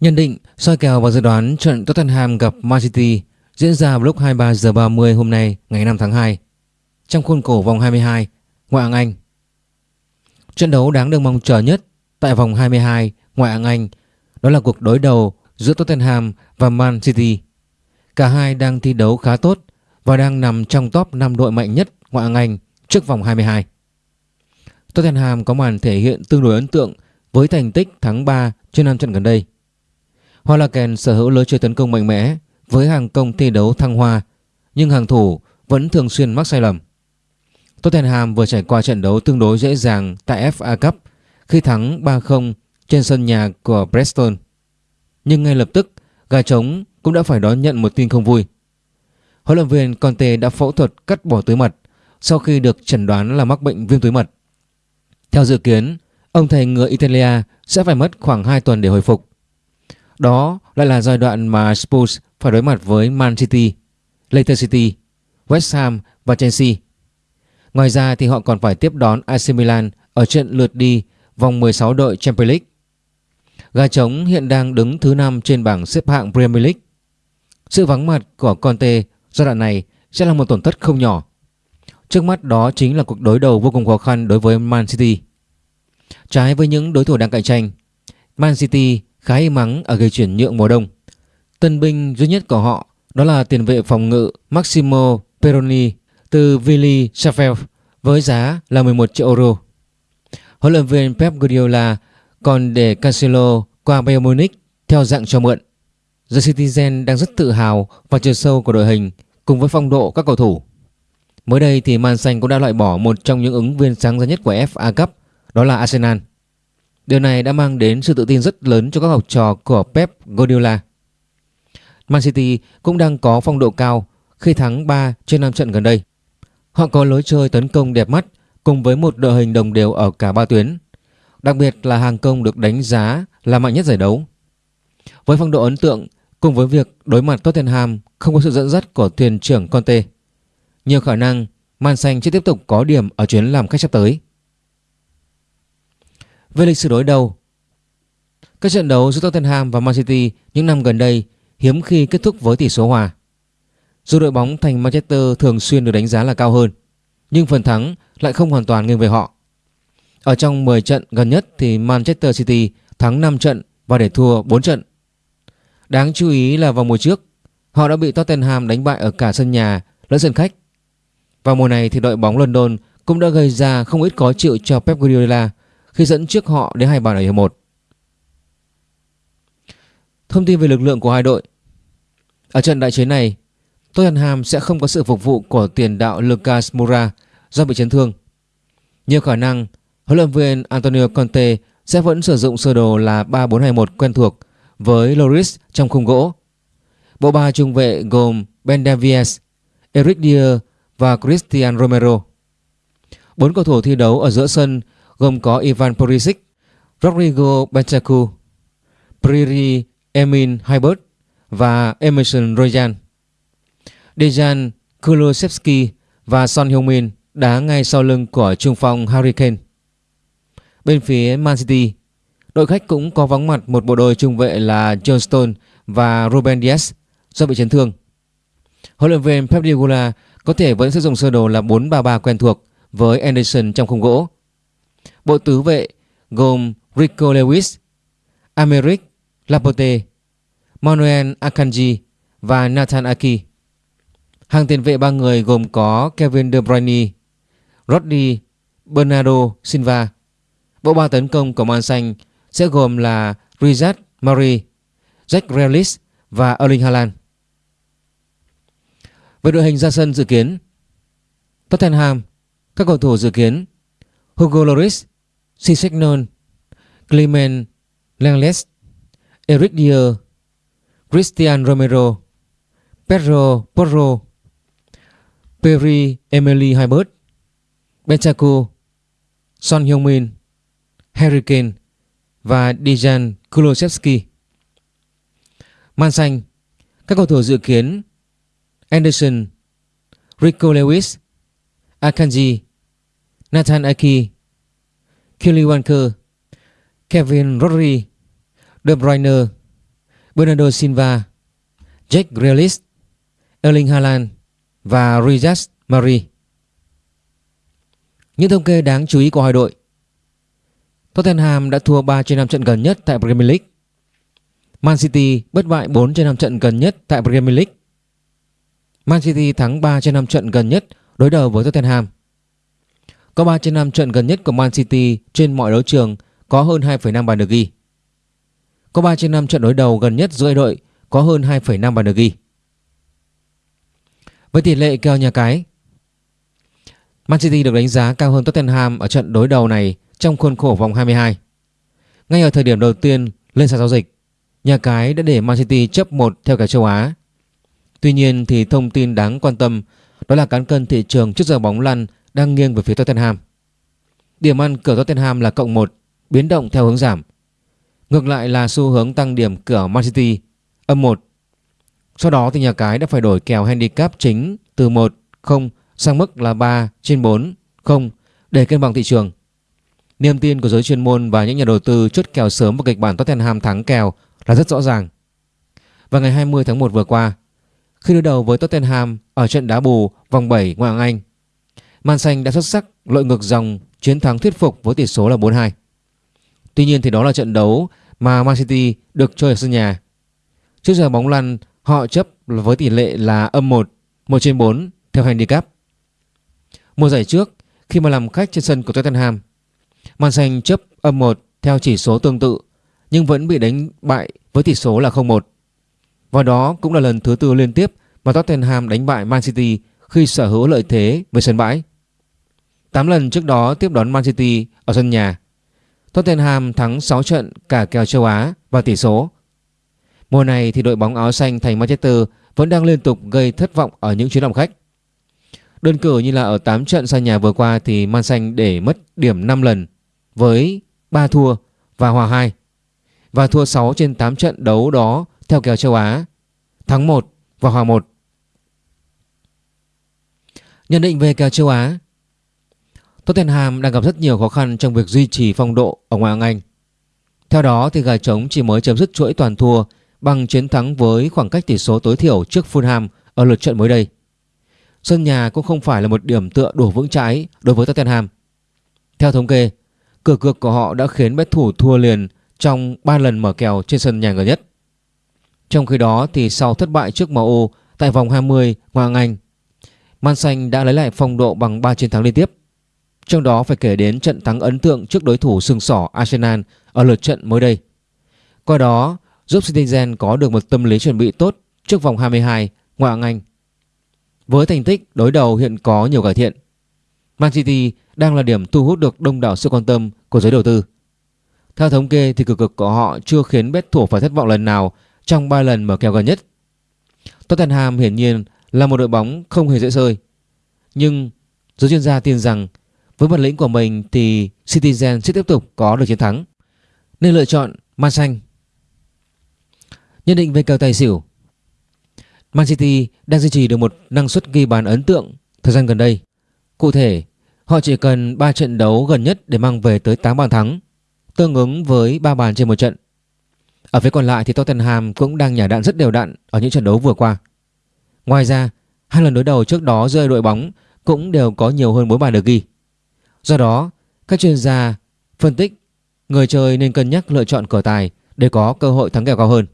Nhận định, soi kèo và dự đoán trận Tottenham gặp Man City diễn ra vào lúc 23 giờ 30 hôm nay ngày 5 tháng 2 trong khuôn khổ vòng 22 ngoại hạng Anh. Trận đấu đáng được mong chờ nhất tại vòng 22 ngoại hạng Anh đó là cuộc đối đầu giữa Tottenham và Man City. Cả hai đang thi đấu khá tốt và đang nằm trong top 5 đội mạnh nhất ngoại hạng Anh trước vòng 22. Tottenham có màn thể hiện tương đối ấn tượng với thành tích thắng 3 trên 5 trận gần đây. Hoa La Kèn sở hữu lối chơi tấn công mạnh mẽ với hàng công thi đấu thăng hoa nhưng hàng thủ vẫn thường xuyên mắc sai lầm. Tottenham vừa trải qua trận đấu tương đối dễ dàng tại FA Cup khi thắng 3-0 trên sân nhà của Preston. Nhưng ngay lập tức, gà trống cũng đã phải đón nhận một tin không vui. Huấn luyện viên Conte đã phẫu thuật cắt bỏ túi mật sau khi được chẩn đoán là mắc bệnh viêm túi mật. Theo dự kiến, ông thầy người Italia sẽ phải mất khoảng 2 tuần để hồi phục. Đó lại là giai đoạn mà Spurs phải đối mặt với Man City, Leicester City, West Ham và Chelsea. Ngoài ra thì họ còn phải tiếp đón AC Milan ở trận lượt đi vòng 16 đội Champions League. Gà trống hiện đang đứng thứ 5 trên bảng xếp hạng Premier League. Sự vắng mặt của Conte giai đoạn này sẽ là một tổn thất không nhỏ. Trước mắt đó chính là cuộc đối đầu vô cùng khó khăn đối với Man City. Trái với những đối thủ đang cạnh tranh, Man City khá im mắng ở gây chuyển nhượng mùa đông. Tân binh duy nhất của họ đó là tiền vệ phòng ngự Maximo Peroni từ Vili Sheffield với giá là 11 triệu euro. Huấn luyện viên Pep Guardiola còn để Cancelo qua Bayern Munich theo dạng cho mượn. The Citizen đang rất tự hào và chiều sâu của đội hình cùng với phong độ các cầu thủ. Mới đây thì Man Xanh cũng đã loại bỏ một trong những ứng viên sáng giá nhất của FA Cup, đó là Arsenal. Điều này đã mang đến sự tự tin rất lớn cho các học trò của Pep Guardiola. Man City cũng đang có phong độ cao khi thắng 3 trên 5 trận gần đây. Họ có lối chơi tấn công đẹp mắt cùng với một đội hình đồng đều ở cả ba tuyến. Đặc biệt là hàng công được đánh giá là mạnh nhất giải đấu. Với phong độ ấn tượng cùng với việc đối mặt Tottenham không có sự dẫn dắt của thuyền trưởng Conte, nhiều khả năng Man Xanh sẽ tiếp tục có điểm ở chuyến làm khách sắp tới. Về lịch sử đối đầu Các trận đấu giữa Tottenham và Man City những năm gần đây hiếm khi kết thúc với tỷ số hòa. Dù đội bóng thành Manchester thường xuyên được đánh giá là cao hơn, nhưng phần thắng lại không hoàn toàn nghiêng về họ. Ở trong 10 trận gần nhất thì Manchester City thắng 5 trận và để thua 4 trận. Đáng chú ý là vào mùa trước, họ đã bị Tottenham đánh bại ở cả sân nhà lẫn sân khách. Vào mùa này thì đội bóng London cũng đã gây ra không ít khó chịu cho Pep Guardiola khi dẫn trước họ đến hai bàn ở hiệp 1. Thông tin về lực lượng của hai đội Ở trận đại chiến này, Tottenham sẽ không có sự phục vụ của tiền đạo Lucas Moura do bị chấn thương. Nhiều khả năng huấn luyện viên Antonio Conte sẽ vẫn sử dụng sơ đồ là 3-4-2-1 quen thuộc với Loris trong khung gỗ. Bộ ba trung vệ gồm Ben Davies, Eric Dier và Christian Romero. Bốn cầu thủ thi đấu ở giữa sân gồm có Ivan Perisic, Rodrigo Bentancur, Priri Emin Hybert và Emerson Royan. Dejan Kulusevski và Son Heung-min đá ngay sau lưng của trung phong Harry Kane. Bên phía Man City, đội khách cũng có vắng mặt một bộ đôi trung vệ là John Stone và Ruben Dias do bị chấn thương. Huấn luyện viên Pep Guardiola có thể vẫn sử dụng sơ đồ là 4-3-3 quen thuộc với Anderson trong khung gỗ. Bộ tứ vệ gồm Rico Lewis, Americ Laporte, Manuel Akanji và Nathan Aki. Hàng tiền vệ ba người gồm có Kevin De Bruyne, Rodri, Bernardo Silva. Bộ ba tấn công của Man Xanh sẽ gồm là Riyad Mahrez, Jack Grealish và Erling Haaland. Về đội hình ra sân dự kiến Tottenham Các cầu thủ dự kiến Hugo Lloris Sisegnon Clement Langlet Eric Dier Christian Romero Pedro Porro Perry Emily Hybert Benchaku, Son Heung-min Harry Kane và Dejan Kulusevski. Man xanh Các cầu thủ dự kiến Anderson Rico Lewis Akanji Nathan Aki Kelly Walker Kevin Rodri De Bruyne Bernardo Silva, Jack Grealish, Erling Haaland và Riyad Mahrez. Những thông kê đáng chú ý của hai đội Tottenham đã thua 3 trên 5 trận gần nhất tại Premier League. Man City bất bại 4 trên 5 trận gần nhất tại Premier League. Man City thắng 3 trên 5 trận gần nhất đối đầu với Tottenham. Có 3 trên 5 trận gần nhất của Man City trên mọi đấu trường có hơn 2,5 bàn được ghi. Có 3 trên 5 trận đối đầu gần nhất giữa hai đội có hơn 2,5 bàn được ghi. Với tỷ lệ kèo nhà cái, Man City được đánh giá cao hơn Tottenham ở trận đối đầu này trong khuôn khổ vòng 22. Ngay ở thời điểm đầu tiên lên sàn giao dịch, nhà cái đã để Man City chấp 1 theo cả châu Á. Tuy nhiên thì thông tin đáng quan tâm đó là cán cân thị trường trước giờ bóng lăn đang nghiêng về phía Tottenham. Điểm ăn cửa Tottenham là cộng 1, biến động theo hướng giảm. Ngược lại là xu hướng tăng điểm cửa Man City âm 1. Sau đó thì nhà cái đã phải đổi kèo handicap chính từ 1 0 sang mức là 3 trên 4 0 để cân bằng thị trường. Niềm tin của giới chuyên môn và những nhà đầu tư chốt kèo sớm vào kịch bản Tottenham thắng kèo là rất rõ ràng. Và ngày 20 tháng 1 vừa qua, khi đối đầu với Tottenham ở trận đá bù vòng 7 ngoại hạng Anh, Man Xanh đã xuất sắc lội ngược dòng chiến thắng thuyết phục với tỷ số là 4-2. Tuy nhiên thì đó là trận đấu mà Man City được chơi ở sân nhà. Trước giờ bóng lăn họ chấp với tỷ lệ là âm 1, 1 trên 4 theo handicap. Mùa giải trước khi mà làm khách trên sân của Tottenham, Man Xanh chấp âm 1 theo chỉ số tương tự nhưng vẫn bị đánh bại với tỷ số là 0-1. Và đó cũng là lần thứ tư liên tiếp mà Tottenham đánh bại Man City khi sở hữu lợi thế về sân bãi. 8 lần trước đó tiếp đón Man City ở sân nhà. Tottenham thắng 6 trận cả kèo châu Á và tỷ số. Mùa này thì đội bóng áo xanh thành Manchester vẫn đang liên tục gây thất vọng ở những chuyến làm khách. Đơn cử như là ở 8 trận sân nhà vừa qua thì Man Xanh để mất điểm 5 lần với 3 thua và hòa 2 và thua 6 trên 8 trận đấu đó theo kèo châu Á, thắng 1 và hòa 1. Nhận định về kèo châu Á Tottenham đang gặp rất nhiều khó khăn trong việc duy trì phong độ ở ngoại hạng Anh. Theo đó thì gà trống chỉ mới chấm dứt chuỗi toàn thua bằng chiến thắng với khoảng cách tỷ số tối thiểu trước Fulham ở lượt trận mới đây. Sân nhà cũng không phải là một điểm tựa đủ vững chãi đối với Tottenham. Theo thống kê, cửa cược của họ đã khiến bet thủ thua liền trong 3 lần mở kèo trên sân nhà gần nhất. Trong khi đó thì sau thất bại trước MU tại vòng 20 ngoại hạng Anh, Man Xanh đã lấy lại phong độ bằng 3 chiến thắng liên tiếp. Trong đó phải kể đến trận thắng ấn tượng trước đối thủ sừng sỏ Arsenal ở lượt trận mới đây. Qua đó giúp Citizen có được một tâm lý chuẩn bị tốt trước vòng 22 ngoại hạng Anh. Với thành tích đối đầu hiện có nhiều cải thiện, Man City đang là điểm thu hút được đông đảo sự quan tâm của giới đầu tư. Theo thống kê thì cực cực của họ chưa khiến bet thủ phải thất vọng lần nào trong 3 lần mở kèo gần nhất. Tottenham hiển nhiên là một đội bóng không hề dễ sơi. Nhưng giới chuyên gia tin rằng với bản lĩnh của mình thì Citizen sẽ tiếp tục có được chiến thắng. Nên lựa chọn Man Xanh. Nhận định về kèo tài xỉu Man City đang duy trì được một năng suất ghi bàn ấn tượng thời gian gần đây. Cụ thể, họ chỉ cần 3 trận đấu gần nhất để mang về tới 8 bàn thắng, tương ứng với 3 bàn trên một trận. Ở phía còn lại thì Tottenham cũng đang nhả đạn rất đều đặn ở những trận đấu vừa qua. Ngoài ra, hai lần đối đầu trước đó giữa đội bóng cũng đều có nhiều hơn 4 bàn được ghi. Do đó, các chuyên gia phân tích người chơi nên cân nhắc lựa chọn cờ tài để có cơ hội thắng kèo cao hơn.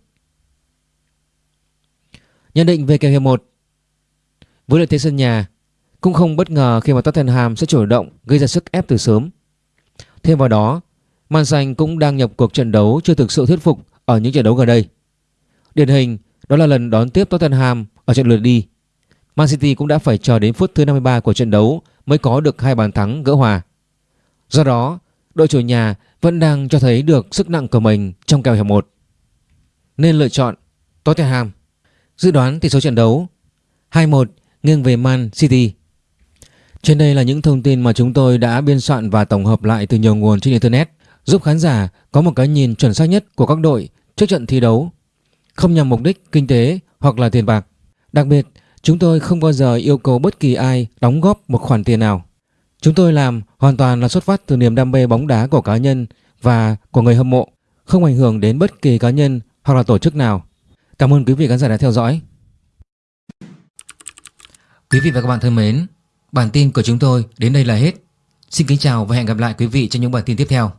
Nhận định về kèo hiệp 1 Với lợi thế sân nhà cũng không bất ngờ khi mà Tottenham sẽ chủ động gây ra sức ép từ sớm. Thêm vào đó, Man Xanh cũng đang nhập cuộc trận đấu chưa thực sự thuyết phục ở những trận đấu gần đây. Điển hình đó là lần đón tiếp Tottenham ở trận lượt đi. Man City cũng đã phải chờ đến phút thứ 53 của trận đấu mới có được hai bàn thắng gỡ hòa. Do đó, đội chủ nhà vẫn đang cho thấy được sức nặng của mình trong kèo hiệp 1. Nên lựa chọn Tottenham. Dự đoán tỷ số trận đấu 2-1 nghiêng về Man City. Trên đây là những thông tin mà chúng tôi đã biên soạn và tổng hợp lại từ nhiều nguồn trên Internet giúp khán giả có một cái nhìn chuẩn xác nhất của các đội trước trận thi đấu, không nhằm mục đích kinh tế hoặc là tiền bạc. Đặc biệt, chúng tôi không bao giờ yêu cầu bất kỳ ai đóng góp một khoản tiền nào. Chúng tôi làm hoàn toàn là xuất phát từ niềm đam mê bóng đá của cá nhân và của người hâm mộ, không ảnh hưởng đến bất kỳ cá nhân hoặc là tổ chức nào. Cảm ơn quý vị khán giả đã theo dõi. Quý vị và các bạn thân mến, bản tin của chúng tôi đến đây là hết. Xin kính chào và hẹn gặp lại quý vị trong những bản tin tiếp theo.